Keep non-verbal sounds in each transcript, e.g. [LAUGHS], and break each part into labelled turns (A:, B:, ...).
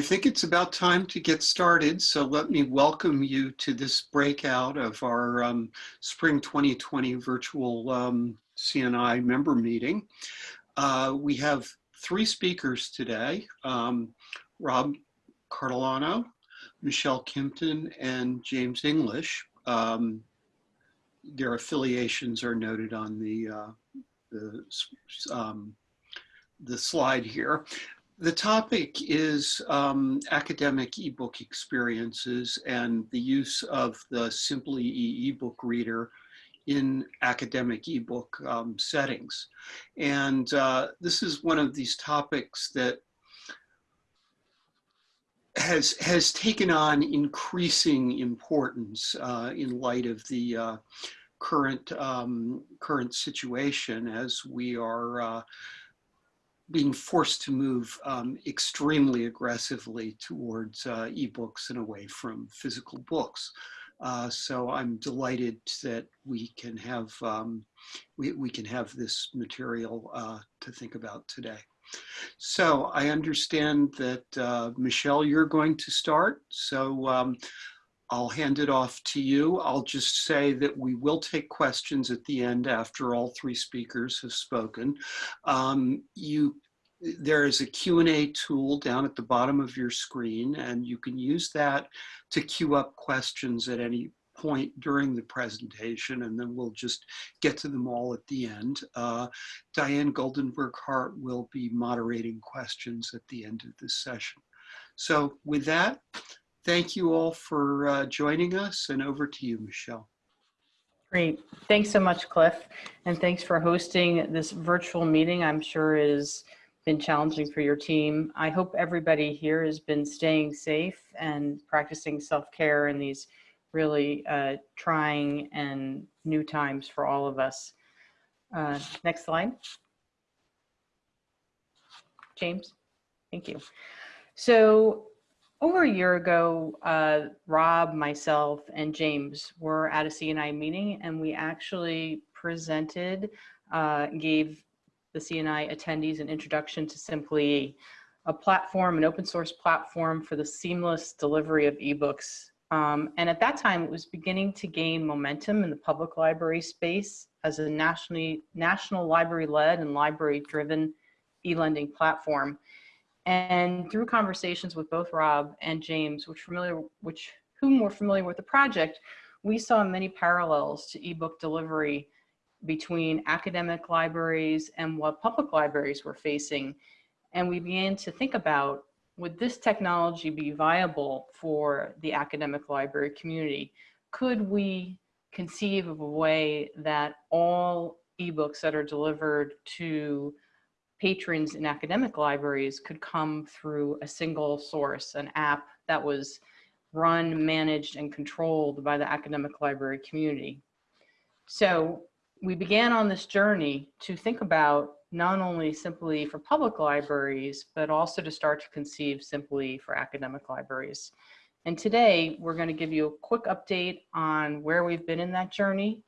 A: I think it's about time to get started. So let me welcome you to this breakout of our um, Spring 2020 virtual um, CNI member meeting. Uh, we have three speakers today, um, Rob Cartolano, Michelle Kimpton, and James English. Um, their affiliations are noted on the, uh, the, um, the slide here. The topic is um, academic ebook experiences and the use of the Simply E ebook reader in academic ebook um, settings. And uh, this is one of these topics that has has taken on increasing importance uh, in light of the uh, current um, current situation as we are uh, being forced to move um, extremely aggressively towards uh, ebooks and away from physical books. Uh, so I'm delighted that we can have um, we, we can have this material uh, to think about today. So I understand that uh, Michelle, you're going to start. So um, I'll hand it off to you. I'll just say that we will take questions at the end after all three speakers have spoken. Um, you there is a Q&A tool down at the bottom of your screen and you can use that to queue up questions at any point during the presentation and then we'll just get to them all at the end. Uh, Diane Goldenberg Hart will be moderating questions at the end of this session. So with that, thank you all for uh, joining us and over to you, Michelle.
B: Great. Thanks so much, Cliff. And thanks for hosting this virtual meeting. I'm sure has been challenging for your team. I hope everybody here has been staying safe and practicing self-care in these really uh, trying and new times for all of us. Uh, next slide. James, thank you. So over a year ago, uh, Rob, myself, and James were at a CNI meeting and we actually presented, uh, gave the CNI attendees an introduction to Simply, a platform, an open source platform for the seamless delivery of ebooks. Um, and at that time, it was beginning to gain momentum in the public library space as a nationally, national library-led and library-driven e-lending platform. And through conversations with both Rob and James, which familiar, which whom were familiar with the project, we saw many parallels to ebook delivery between academic libraries and what public libraries were facing. And we began to think about, would this technology be viable for the academic library community? Could we conceive of a way that all ebooks that are delivered to patrons in academic libraries could come through a single source, an app that was run, managed, and controlled by the academic library community. So we began on this journey to think about not only simply for public libraries, but also to start to conceive simply for academic libraries. And today we're going to give you a quick update on where we've been in that journey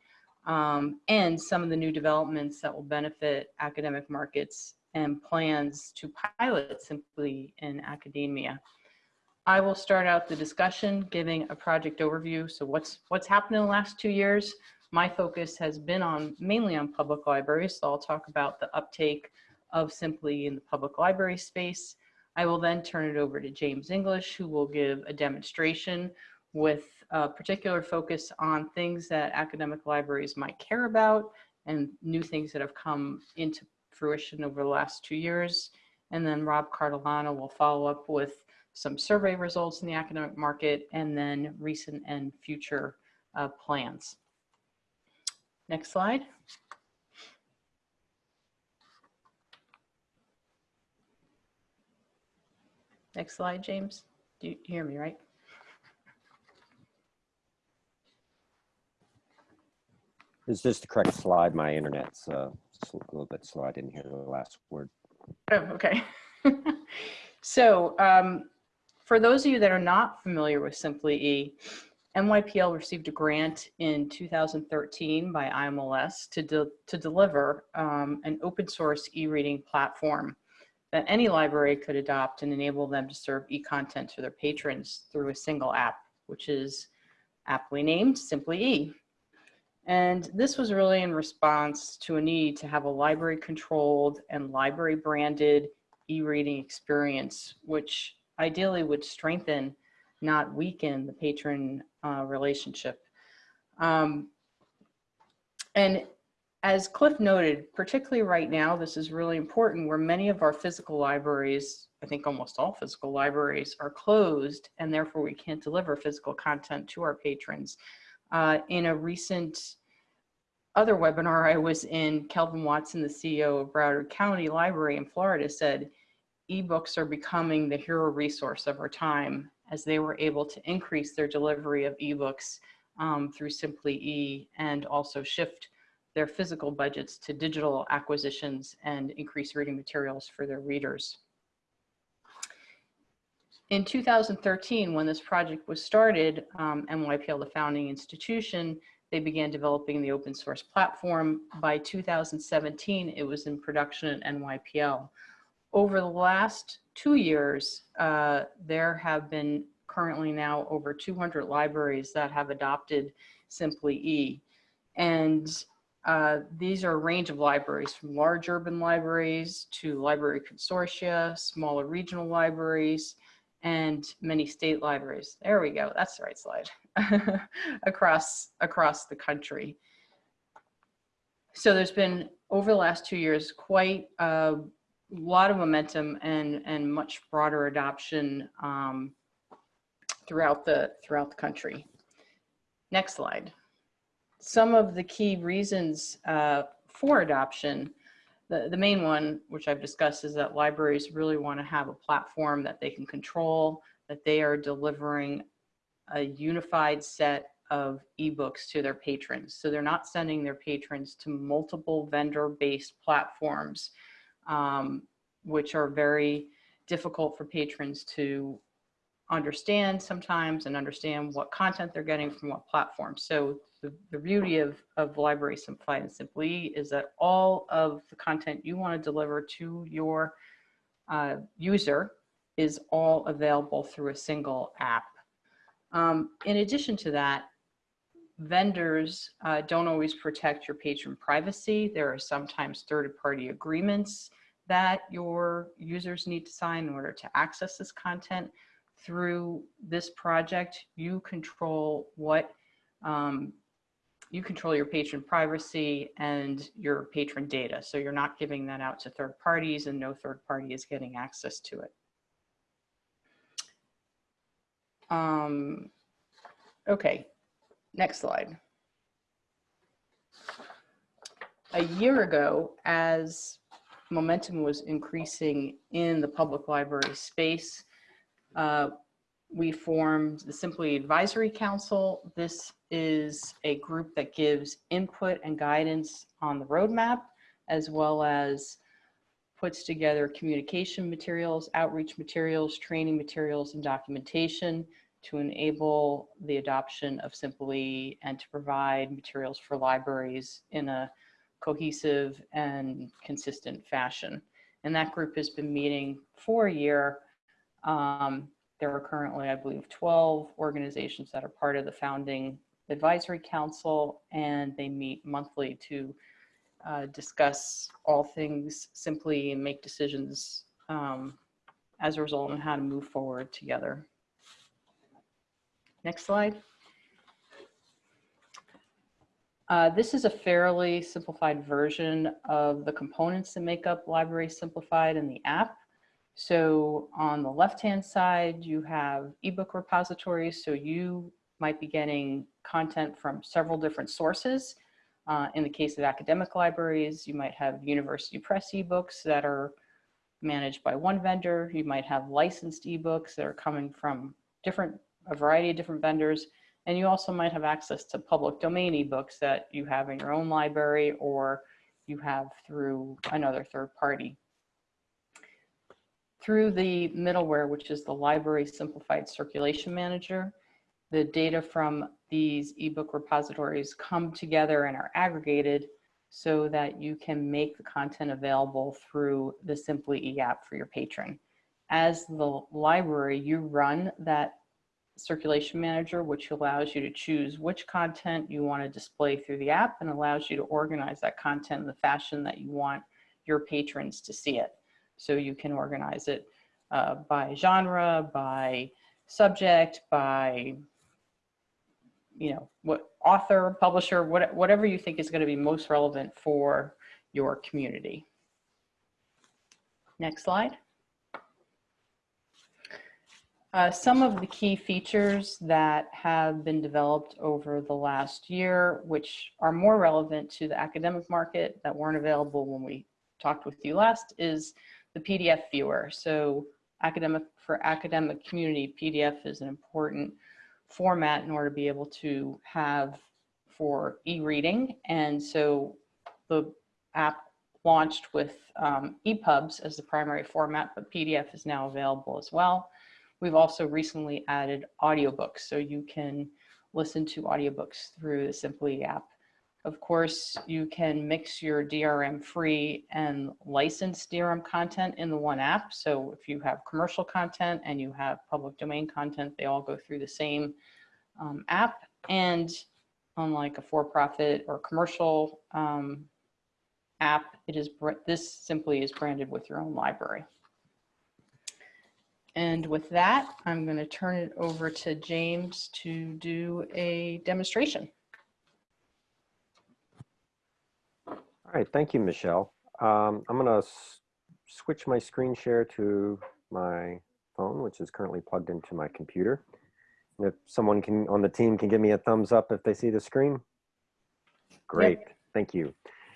B: um, and some of the new developments that will benefit academic markets and plans to pilot simply in academia. I will start out the discussion giving a project overview. So what's, what's happened in the last two years, my focus has been on mainly on public libraries. So I'll talk about the uptake of Simply in the public library space. I will then turn it over to James English, who will give a demonstration with a particular focus on things that academic libraries might care about and new things that have come into fruition over the last two years. And then Rob Cartolano will follow up with some survey results in the academic market and then recent and future uh, plans. Next slide. Next slide, James. Do you hear me, right?
C: Is this the correct slide? My internet's uh, a little bit slow. I didn't hear the last word.
B: Oh, okay. [LAUGHS] so um, for those of you that are not familiar with Simply E, NYPL received a grant in 2013 by IMLS to, de to deliver um, an open source e-reading platform that any library could adopt and enable them to serve e-content to their patrons through a single app, which is aptly named Simply E. And this was really in response to a need to have a library controlled and library branded e-reading experience, which ideally would strengthen, not weaken the patron uh, relationship. Um, and as Cliff noted, particularly right now, this is really important where many of our physical libraries, I think almost all physical libraries are closed and therefore we can't deliver physical content to our patrons. Uh, in a recent other webinar I was in, Kelvin Watson, the CEO of Broward County Library in Florida said, ebooks are becoming the hero resource of our time as they were able to increase their delivery of ebooks um, through Simply E and also shift their physical budgets to digital acquisitions and increase reading materials for their readers. In 2013, when this project was started, um, NYPL, the founding institution, they began developing the open source platform. By 2017, it was in production at NYPL. Over the last two years, uh, there have been currently now over 200 libraries that have adopted Simply E. And uh, these are a range of libraries from large urban libraries to library consortia, smaller regional libraries, and many state libraries. There we go, that's the right slide, [LAUGHS] across, across the country. So there's been, over the last two years, quite a lot of momentum and, and much broader adoption um, throughout, the, throughout the country. Next slide some of the key reasons uh, for adoption, the, the main one, which I've discussed, is that libraries really want to have a platform that they can control, that they are delivering a unified set of ebooks to their patrons. So they're not sending their patrons to multiple vendor-based platforms, um, which are very difficult for patrons to understand sometimes and understand what content they're getting from what platform. So the, the beauty of, of Library Simplified and Simply is that all of the content you want to deliver to your uh, user is all available through a single app. Um, in addition to that, vendors uh, don't always protect your patron privacy. There are sometimes third-party agreements that your users need to sign in order to access this content. Through this project, you control what um, you control your patron privacy and your patron data. So you're not giving that out to third parties and no third party is getting access to it. Um, okay, next slide. A year ago, as momentum was increasing in the public library space, uh, we formed the Simply Advisory Council. This is a group that gives input and guidance on the roadmap, as well as puts together communication materials, outreach materials, training materials, and documentation to enable the adoption of Simply and to provide materials for libraries in a cohesive and consistent fashion. And that group has been meeting for a year um, there are currently, I believe, 12 organizations that are part of the founding advisory council, and they meet monthly to uh, discuss all things simply and make decisions um, as a result on how to move forward together. Next slide. Uh, this is a fairly simplified version of the components that make up Library Simplified in the app. So on the left-hand side, you have ebook repositories. So you might be getting content from several different sources. Uh, in the case of academic libraries, you might have university press ebooks that are managed by one vendor. You might have licensed ebooks that are coming from different, a variety of different vendors. And you also might have access to public domain ebooks that you have in your own library or you have through another third party through the middleware, which is the Library Simplified Circulation Manager, the data from these ebook repositories come together and are aggregated so that you can make the content available through the Simply E app for your patron. As the library, you run that circulation manager, which allows you to choose which content you want to display through the app and allows you to organize that content in the fashion that you want your patrons to see it. So you can organize it uh, by genre, by subject, by you know, what author, publisher, what, whatever you think is going to be most relevant for your community. Next slide. Uh, some of the key features that have been developed over the last year, which are more relevant to the academic market that weren't available when we talked with you last, is the PDF viewer. So academic for academic community, PDF is an important format in order to be able to have for e-reading. And so the app launched with um, EPUBs as the primary format, but PDF is now available as well. We've also recently added audiobooks, so you can listen to audiobooks through the Simply app. Of course, you can mix your DRM free and licensed DRM content in the one app. So if you have commercial content and you have public domain content, they all go through the same um, app. And unlike a for-profit or commercial um, app, it is this simply is branded with your own library. And with that, I'm going to turn it over to James to do a demonstration.
C: All right, thank you, Michelle. Um, I'm gonna switch my screen share to my phone, which is currently plugged into my computer. And if someone can on the team can give me a thumbs up if they see the screen. Great, thank you.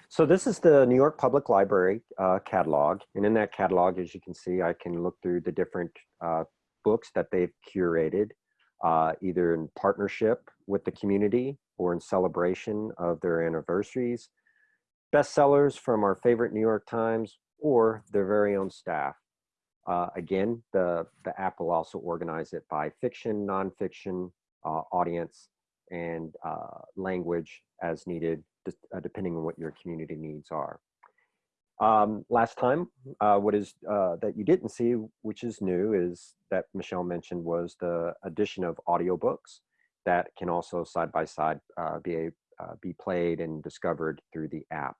C: So this is the New York Public Library uh, catalog. And in that catalog, as you can see, I can look through the different uh, books that they've curated, uh, either in partnership with the community or in celebration of their anniversaries, bestsellers from our favorite New York Times or their very own staff. Uh, again, the, the app will also organize it by fiction, nonfiction, uh, audience, and uh, language as needed, uh, depending on what your community needs are. Um, last time, uh, what is uh, that you didn't see, which is new, is that Michelle mentioned was the addition of audiobooks that can also side by side be a, uh, be played and discovered through the app.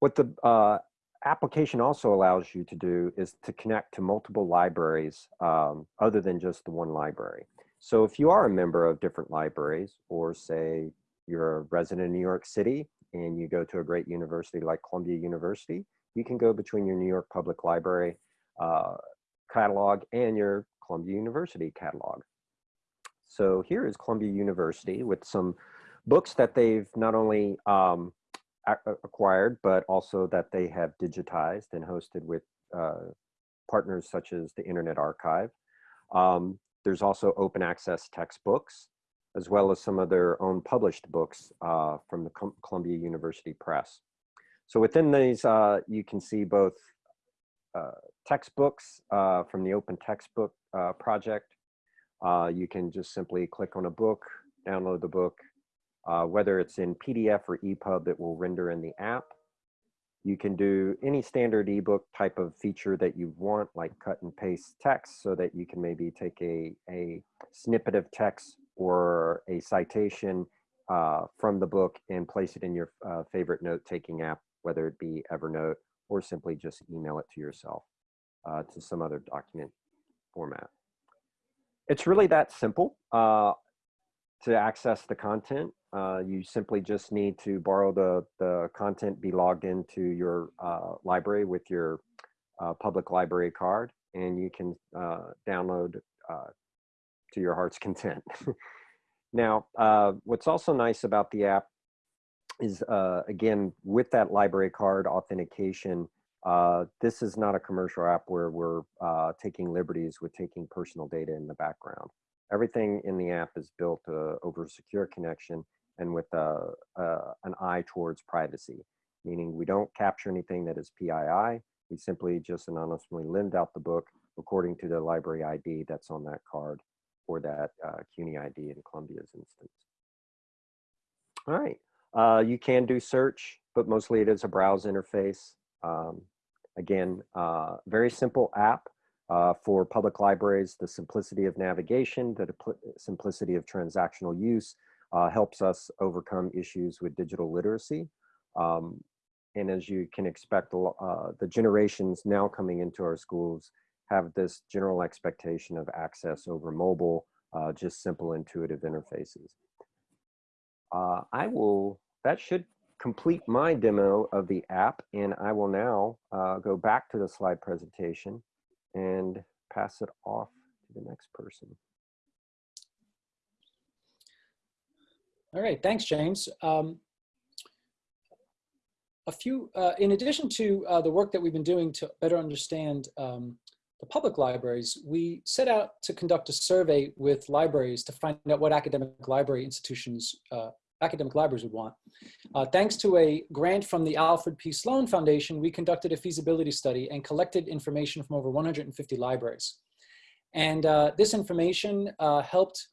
C: What the uh, application also allows you to do is to connect to multiple libraries um, other than just the one library. So if you are a member of different libraries, or say you're a resident of New York City and you go to a great university like Columbia University, you can go between your New York Public Library uh, catalog and your Columbia University catalog. So here is Columbia University with some books that they've not only um, acquired, but also that they have digitized and hosted with uh, partners such as the Internet Archive. Um, there's also open access textbooks, as well as some of their own published books uh, from the Columbia University Press. So within these, uh, you can see both uh, textbooks uh, from the Open Textbook uh, Project. you can just simply click on a book, download the book, uh, whether it's in PDF or EPUB, it will render in the app. You can do any standard ebook type of feature that you want, like cut and paste text, so that you can maybe take a, a snippet of text or a citation uh, from the book and place it in your uh, favorite note-taking app, whether it be Evernote or simply just email it to yourself uh, to some other document format. It's really that simple uh, to access the content. Uh, you simply just need to borrow the, the content, be logged into your uh, library with your uh, public library card, and you can uh, download uh, to your heart's [LAUGHS] content. now, what's also nice about the app is, again, with that library card authentication, this is not a commercial app where we're taking liberties with taking personal data in the background everything in the app is built uh, over a secure connection and with a, an eye towards privacy, meaning we don't capture anything that is PII. We simply just anonymously lend out the book according to the library ID that's on that card or that uh, CUNY ID in Columbia's instance. All right, Uh, you can do search, but mostly it is a browse interface. Um, again, uh, very simple app uh, for public libraries. The simplicity of navigation, the simplicity of transactional use uh, helps us overcome issues with digital literacy. Um, and as you can expect, uh, the generations now coming into our schools have this general expectation of access over mobile, uh, just simple intuitive interfaces. Uh, I will, that should complete my demo of the app and I will now uh, go back to the slide presentation and pass it off to the next person.
D: All right, thanks, James. Um, a few, uh, in addition to uh, the work that we've been doing to better understand um, the public libraries, we set out to conduct a survey with libraries to find out what academic library institutions, uh, academic libraries would want. Uh, thanks to a grant from the Alfred P. Sloan Foundation, we conducted a feasibility study and collected information from over 150 libraries. And uh, this information uh, helped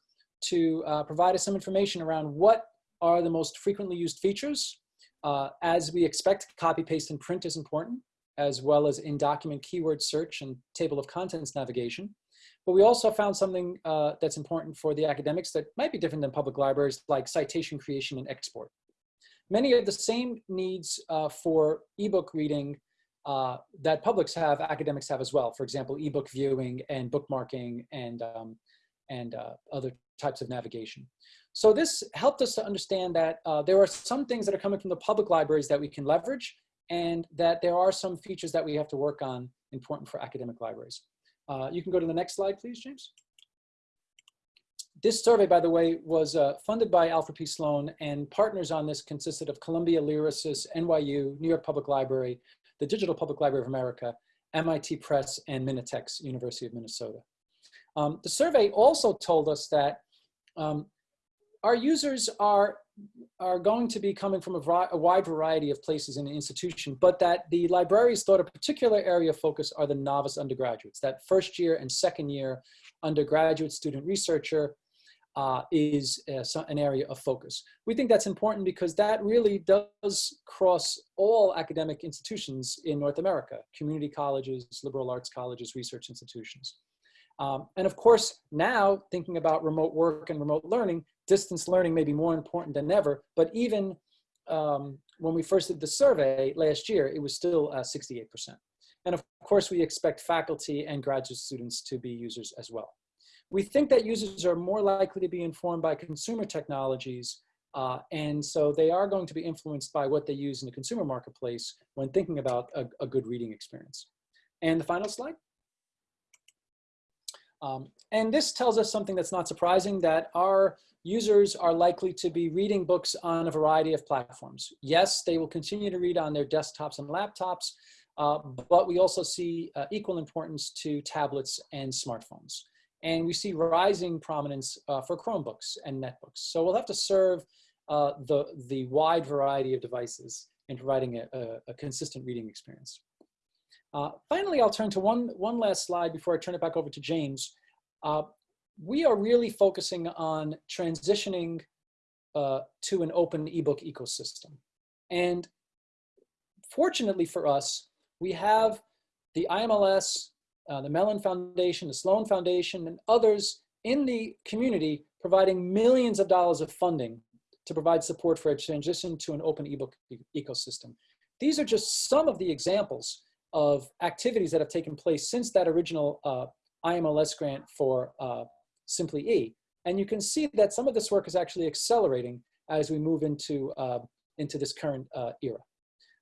D: to provide us some information around what are the most frequently used features uh, as we expect, copy, paste, and print is important, as well as in-document keyword search and table of contents navigation. But we also found something uh, that's important for the academics that might be different than public libraries, like citation creation and export. Many of the same needs uh, for ebook reading uh, that publics have, academics have as well. For example, ebook viewing and bookmarking and, um, and uh, other types of navigation. So this helped us to understand that uh, there are some things that are coming from the public libraries that we can leverage and that there are some features that we have to work on important for academic libraries. Uh, you can go to the next slide, please, James. This survey, by the way, was uh, funded by Alfred P. Sloan and partners on this consisted of Columbia Lyrasis, NYU, New York Public Library, the Digital Public Library of America, MIT Press, and Minitex, University of Minnesota. Um, the survey also told us that um, our users are are going to be coming from a, a, wide variety of places in the institution, but that the libraries thought a particular area of focus are the novice undergraduates. That first year and second year undergraduate student researcher uh, is uh, an area of focus. We think that's important because that really does cross all academic institutions in North America, community colleges, liberal arts colleges, research institutions. Um, and of course, now thinking about remote work and remote learning, distance learning may be more important than ever, but even um, when we first did the survey last year, it was still uh, 68%. And of course, we expect faculty and graduate students to be users as well. We think that users are more likely to be informed by consumer technologies, uh, and so they are going to be influenced by what they use in the consumer marketplace when thinking about a, a good reading experience. And the final slide. Um, and this tells us something that's not surprising, that our users are likely to be reading books on a variety of platforms. Yes, they will continue to read on their desktops and laptops, uh, but we also see uh, equal importance to tablets and smartphones. And we see rising prominence uh, for Chromebooks and netbooks. So we'll have to serve uh, the, the wide variety of devices in providing a, a, a consistent reading experience. Uh, finally, I'll turn to one, one last slide before I turn it back over to James. Uh, we are really focusing on transitioning uh, to an open ebook ecosystem. And fortunately for us, we have the IMLS, uh, the Mellon Foundation, the Sloan Foundation, and others in the community providing millions of dollars of funding to provide support for a transition to an open ebook e ecosystem. These are just some of the examples of activities that have taken place since that original uh, IMLS grant for uh, Simply E. And you can see that some of this work is actually accelerating as we move into, uh, into this current uh, era.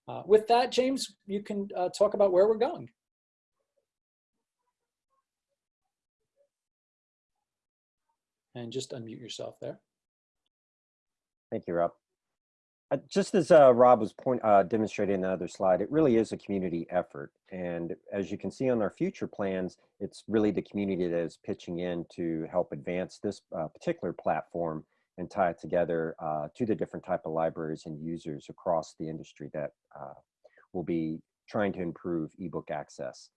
D: Uh, with that, James, you can uh, talk about where we're going. And just unmute yourself there.
C: Thank you, Rob. Uh, just as uh, Rob was point, uh, demonstrating in the other slide, it really is a community effort. And as you can see on our future plans, it's really the community that is pitching in to help advance this uh, particular platform and tie it together uh, to the different type of libraries and users across the industry that uh, will be trying to improve ebook access.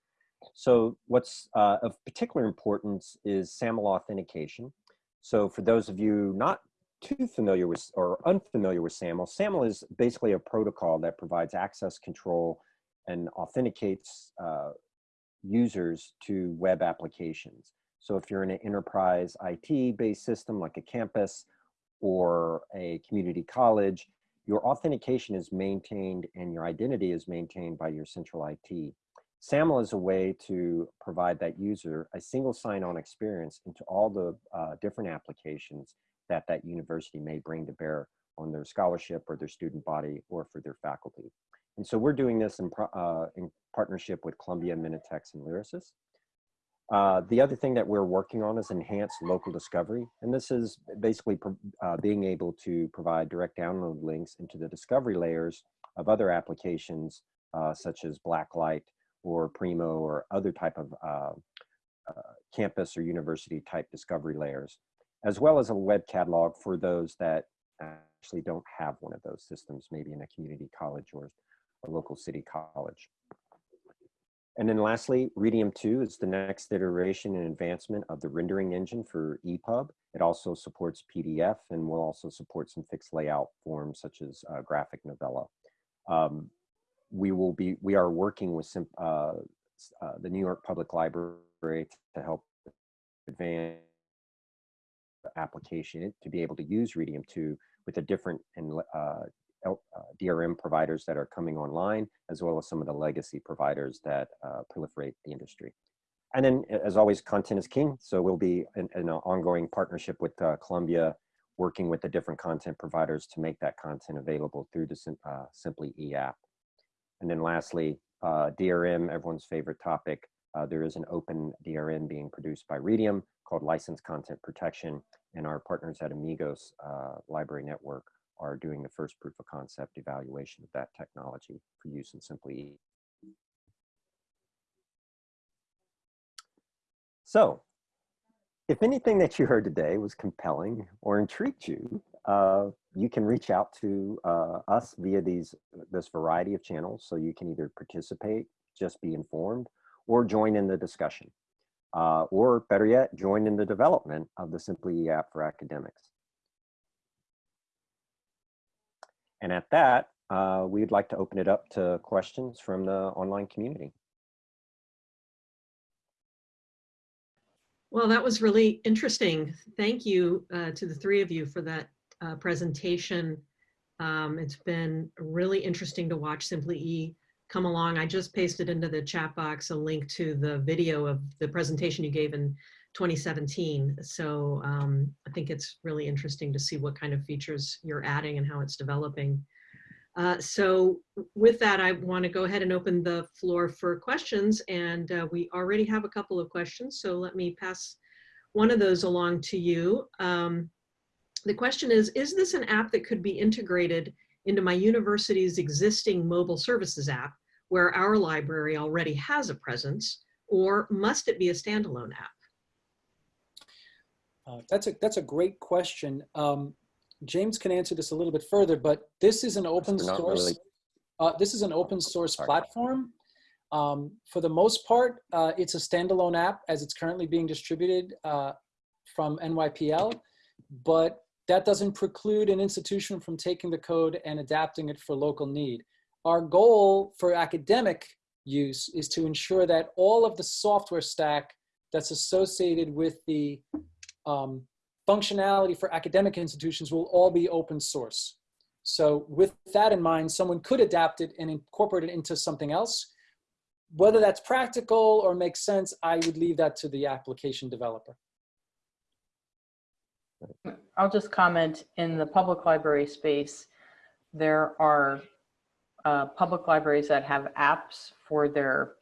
C: So what's of particular importance is SAML authentication. So for those of you not too familiar with or unfamiliar with SAML, SAML is basically a protocol that provides access control and authenticates uh, users to web applications. So if you're in an enterprise IT-based system like a campus or a community college, your authentication is maintained and your identity is maintained by your central IT. SAML is a way to provide that user a single sign-on experience into all the uh, different applications that that university may bring to bear on their scholarship or their student body or for their faculty. And so we're doing this in, uh, in partnership with Columbia, Minitex, and Lyrasis. Uh, the other thing that we're working on is enhanced local discovery. And this is basically uh, being able to provide direct download links into the discovery layers of other applications uh, such as Blacklight or Primo or other type of uh, uh, campus or university type discovery layers, as well as a web catalog for those that actually don't have one of those systems, maybe in a community college or a local city college. And then lastly, Readium 2 is the next iteration and advancement of the rendering engine for EPUB. It also supports PDF and will also support some fixed layout forms such as uh, graphic novella. Um, we will be, we are working with some, uh, uh, the New York Public Library to help advance application to be able to use Readium 2 with the different and uh, uh, DRM providers that are coming online, as well as some of the legacy providers that uh, proliferate the industry. And then, as always, content is king. So we'll be in, in an ongoing partnership with uh, Columbia, working with the different content providers to make that content available through the uh, Simply E app. And then lastly, uh, DRM, everyone's favorite topic. Uh, there is an open DRM being produced by Readium called License Content Protection, and our partners at Amigos Library Network are doing the first proof of concept evaluation of that technology for use in Simply. So, if anything that you heard today was compelling or intrigued you, uh, you can reach out to uh, us via these this variety of channels. So you can either participate, just be informed, or join in the discussion. Uh, or better yet, join in the development of the Simply app for academics. And at that, uh, we'd like to open it up to questions from the online community.
E: Well, that was really interesting. Thank you uh, to the three of you for that uh, presentation. Um, it's been really interesting to watch Simply E come along. I just pasted into the chat box a link to the video of the presentation you gave in 2017. So um, I think it's really interesting to see what kind of features you're adding and how it's developing. Uh, so with that, I want to go ahead and open the floor for questions. And uh, we already have a couple of questions. So let me pass one of those along to you. Um, the question is, is this an app that could be integrated into my university's existing mobile services app where our library already has a presence, or must it be a standalone app?
D: Uh, that's a that's a great question. Um, James can answer this a little bit further, but this is an open source. Really... Uh, this is an open source platform. Um, for the most part, uh, it's a standalone app as it's currently being distributed uh, from NYPL, but that doesn't preclude an institution from taking the code and adapting it for local need. Our goal for academic use is to ensure that all of the software stack that's associated with the um, functionality for academic institutions will all be open source. So with that in mind, someone could adapt it and incorporate it into something else. Whether that's practical or makes sense, I would leave that to the application developer.
B: I'll just comment in the public library space, there are uh, public libraries that have apps for their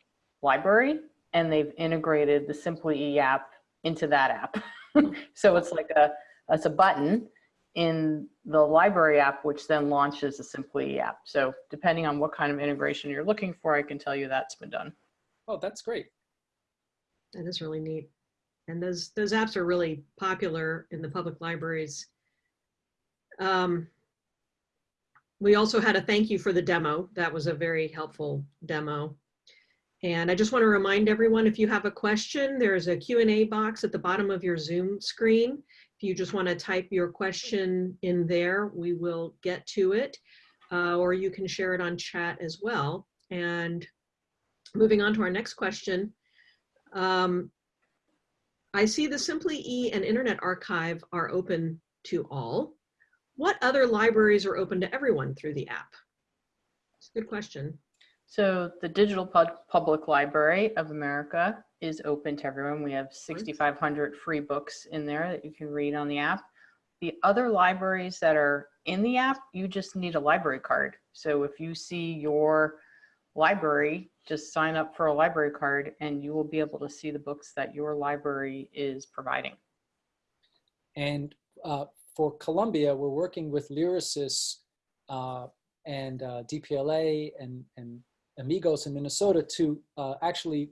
B: library and they've integrated the Simply E app into that app. [LAUGHS] so it's like a, it's a button in the library app, which then launches the Simply E app. So depending on what kind of integration you're looking for, I can tell you that's been done.
D: Oh, that's great.
E: That is really neat. And those, those apps are really popular in the public libraries. Um, we also had a thank you for the demo. That was a very helpful demo. And I just want to remind everyone, if you have a question, there's a Q&A box at the bottom of your Zoom screen. If you just want to type your question in there, we will get to it. Uh, or you can share it on chat as well. And moving on to our next question. Um, I see the Simply E and Internet Archive are open to all. What other libraries are open to everyone through the app? It's a good question.
B: So the Digital Pub- Public Library of America is open to everyone. We have 6,500 free books in there that you can read on the app. The other libraries that are in the app, you just need a library card. So if you see your library, just sign up for a library card and you will be able to see the books that your library is providing.
D: And uh, for Columbia, we're working with Lyrasis uh, and uh, DPLA and, and Amigos in Minnesota to uh, actually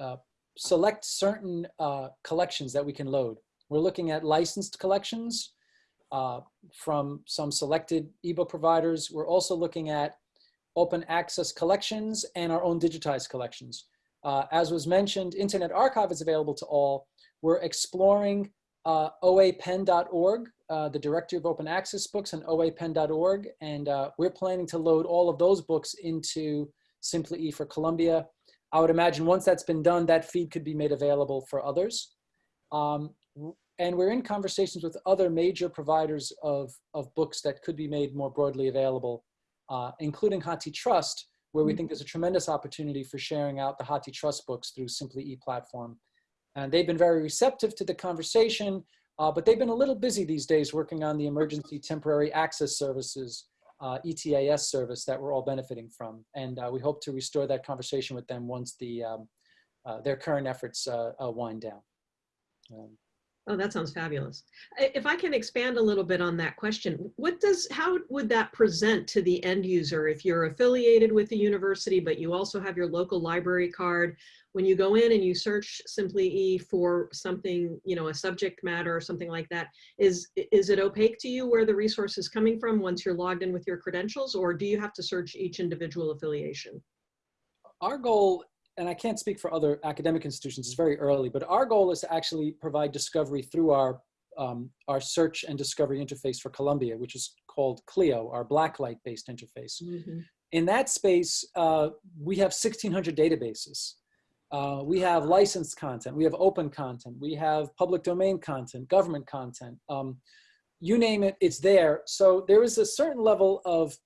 D: uh, select certain uh, collections that we can load. We're looking at licensed collections from some selected ebook providers. We're also looking at open access collections and our own digitized collections. Uh, as was mentioned, Internet Archive is available to all. We're exploring uh, oapen.org, uh, the Directory of Open Access Books, and oapen.org, and uh, we're planning to load all of those books into Simply E for Columbia. I would imagine once that's been done, that feed could be made available for others. Um, and we're in conversations with other major providers of, of books that could be made more broadly available, uh, including HathiTrust, where we think there's a tremendous opportunity for sharing out the HathiTrust books through Simply E platform. And they've been very receptive to the conversation, uh, but they've been a little busy these days working on the Emergency Temporary Access Services, uh, ETAS service that we're all benefiting from. And uh, we hope to restore that conversation with them once the, um, uh, their current efforts uh, uh, wind down. Um,
E: Oh, that sounds fabulous. If I can expand a little bit on that question, what does, how would that present to the end user if you're affiliated with the university, but you also have your local library card? When you go in and you search Simply E for something, you know, a subject matter or something like that, is, is it opaque to you where the resource is coming from once you're logged in with your credentials? Or do you have to search each individual affiliation?
D: our goal, and I can't speak for other academic institutions, it's very early, but our goal is to actually provide discovery through our, um, our search and discovery interface for Columbia, which is called Clio, our blacklight-based interface. In that space, uh, we have 1,600 databases. Uh, we have licensed content, we have open content, we have public domain content, government content. Um, you name it, it's there. So there is a certain level of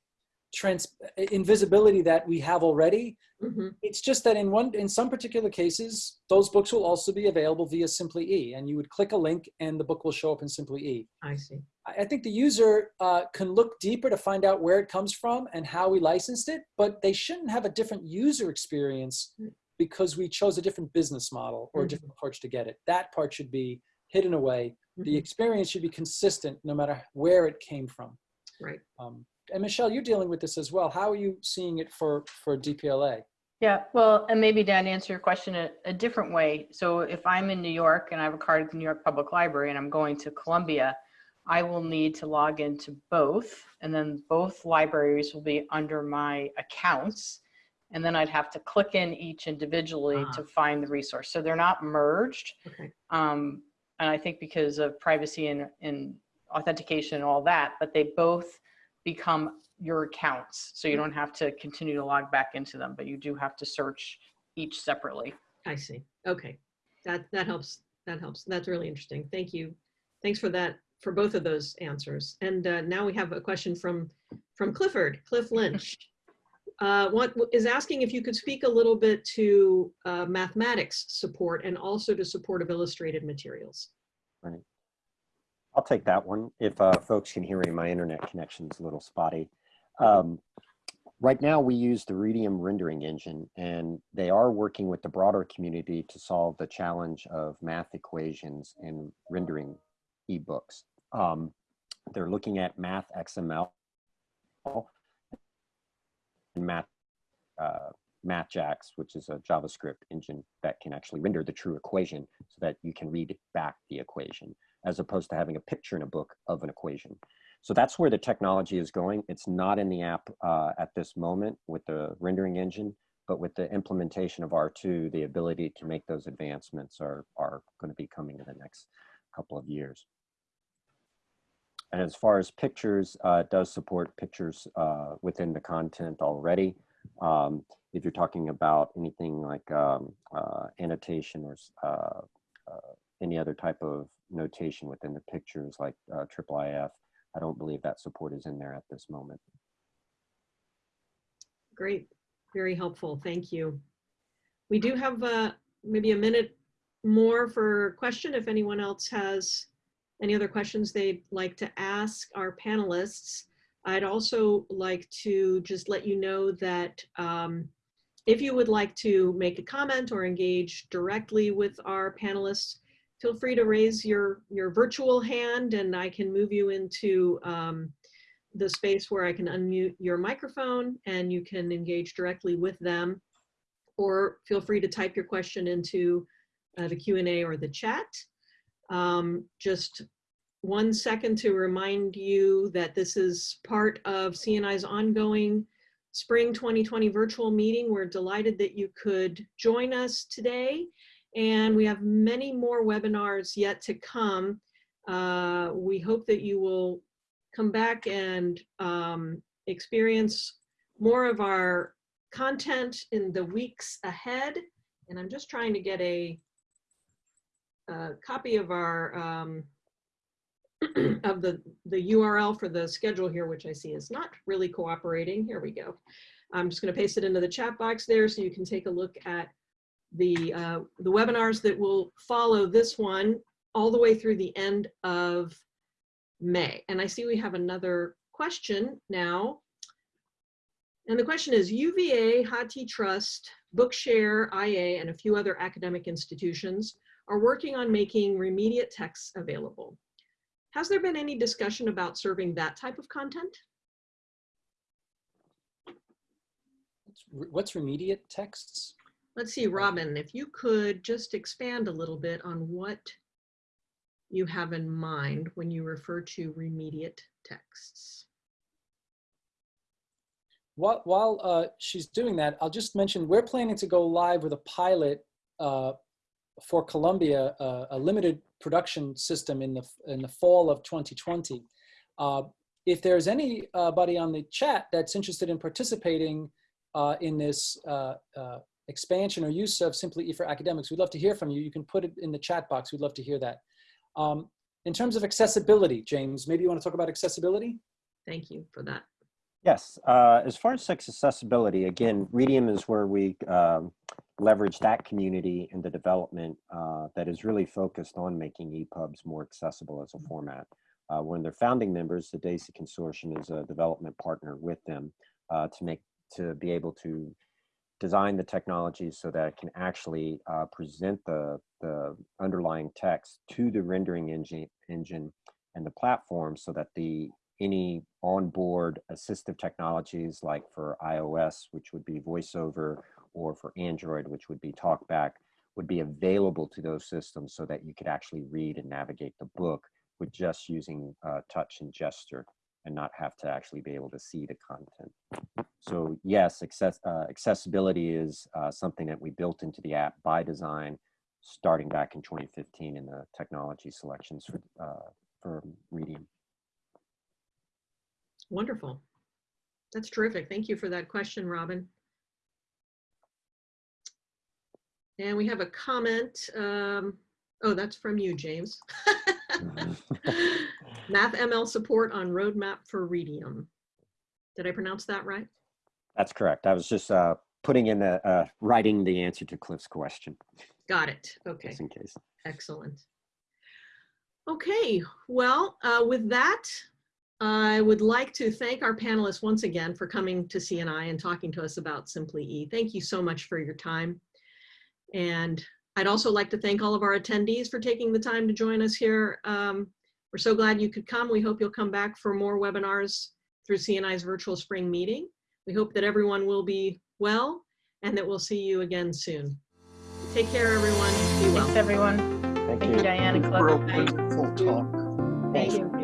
D: trans invisibility that we have already.
E: Mhm.
D: It's just that in one, in some particular cases, those books will also be available via Simply E, and you would click a link and the book will show up in Simply E.
E: I see.
D: I I think the user uh, can look deeper to find out where it comes from and how we licensed it, but they shouldn't have a different user experience
E: Mm.
D: because we chose a different business model or a
E: Mhm.
D: different approach to get it. That part should be hidden away. The
E: Mhm.
D: experience should be consistent no matter where it came from.
E: Right.
D: Um, and Michelle, you're dealing with this as well. How are you seeing it for, for DPLA?
B: Yeah, well, and maybe Dan, answer your question a, a different way. So if I'm in New York and I have a card at the New York Public Library and I'm going to Columbia, I will need to log into both, and then both libraries will be under my accounts. And then I'd have to click in each individually
E: Ah.
B: to find the resource. So they're not merged.
E: Okay.
B: Um, and I think because of privacy and, and authentication and all that, but they both become your accounts. So you don't have to continue to log back into them, but you do have to search each separately.
E: I see. Okay. That, that helps. That helps. That's really interesting. Thank you. Thanks for that, for both of those answers. And uh, now we have a question from, from Clifford, Cliff Lynch. [LAUGHS] Uh, what is asking if you could speak a little bit to uh, mathematics support and also to support of illustrated materials.
C: I'll take that one. If uh, folks can hear me, my internet connection's a little spotty. Um, right now, we use the Readium rendering engine, and they are working with the broader community to solve the challenge of math equations and rendering ebooks. Um, they're looking at Math XML and Math uh, MathJax, which is a JavaScript engine that can actually render the true equation so that you can read back the equation as opposed to having a picture in a book of an equation. So that's where the technology is going. It's not in the app uh, at this moment with the rendering engine, but with the implementation of R2, the ability to make those advancements are, are going to be coming in the next couple of years. and as far as pictures, uh, does support pictures uh, within the content already. Um, if you're talking about anything like um, uh, annotation or uh, uh, any other type of notation within the pictures like uh, IIIF, I don't believe that support is in there at this moment.
E: Great, very helpful, thank you. We do have uh, maybe a minute more for question if anyone else has any other questions they'd like to ask our panelists. I'd also like to just let you know that um, if you would like to make a comment or engage directly with our panelists, feel free to raise your, your virtual hand and I can move you into um, the space where I can unmute your microphone and you can engage directly with them. Or feel free to type your question into uh, the Q&A or the chat. Um, just one second to remind you that this is part of CNI's ongoing Spring 2020 virtual meeting. We're delighted that you could join us today. And we have many more webinars yet to come. Uh, we hope that you will come back and um, experience more of our content in the weeks ahead. And I'm just trying to get a, a copy of our um, [CLEARS THROAT] of the the URL for the schedule here, which I see is not really cooperating. Here we go. I'm just going to paste it into the chat box there so you can take a look at the uh, the webinars that will follow this one all the way through the end of May. And I see we have another question now. And the question is UVA, HathiTrust, Bookshare, IA, and a few other academic institutions are working on making remediate texts available. Has there been any discussion about serving that type of content?
D: What's What's remediate texts?
E: Let's see, Robin, if you could just expand a little bit on what you have in mind when you refer to remediate texts.
D: While, while uh, she's doing that, I'll just mention we're planning to go live with a pilot uh, for Columbia, uh, a limited production system in the in the fall of 2020. Uh, if there's anybody on the chat that's interested in participating uh, in this uh, expansion or use of Simply E for Academics, we'd love to hear from you. You can put it in the chat box. We'd love to hear that. Um, in terms of accessibility, James, maybe you want to talk about accessibility?
E: Thank you for that.
C: Yes, uh, as far as sex accessibility, again, Readium is where we um, leverage that community in the development uh, that is really focused on making EPUBs more accessible as a format. Uh, when they're founding members, the DAISY Consortium is a development partner with them uh, to make to be able to design the technology so that it can actually uh, present the, the underlying text to the rendering engine, engine and the platform so that the any onboard assistive technologies like for iOS, which would be VoiceOver, or for Android, which would be TalkBack, would be available to those systems so that you could actually read and navigate the book with just using uh, touch and gesture and not have to actually be able to see the content. So yes, access, uh, accessibility is uh, something that we built into the app by design, starting back in 2015 in the technology selections for, uh, for Readium.
E: Wonderful. That's terrific. Thank you for that question, Robin. And we have a comment. Um, oh, that's from you, James. [LAUGHS] [LAUGHS] MathML support on roadmap for Readium. Did I pronounce that right?
C: That's correct. I was just uh, putting in the, uh, writing the answer to Cliff's question,
E: Got it. Okay,
C: just in case.
E: excellent. Okay, well, uh, with that, I would like to thank our panelists once again for coming to CNI and talking to us about Simply E. Thank you so much for your time. And I'd also like to thank all of our attendees for taking the time to join us here. Um, we're so glad you could come. We hope you'll come back for more webinars through CNI's virtual spring meeting. We hope that everyone will be well and that we'll see you again soon. Take care, everyone. Be well.
B: Thanks, everyone.
C: Thank
B: Thank you,
C: you.
B: Diane and
A: For a wonderful talk.
B: Thank you.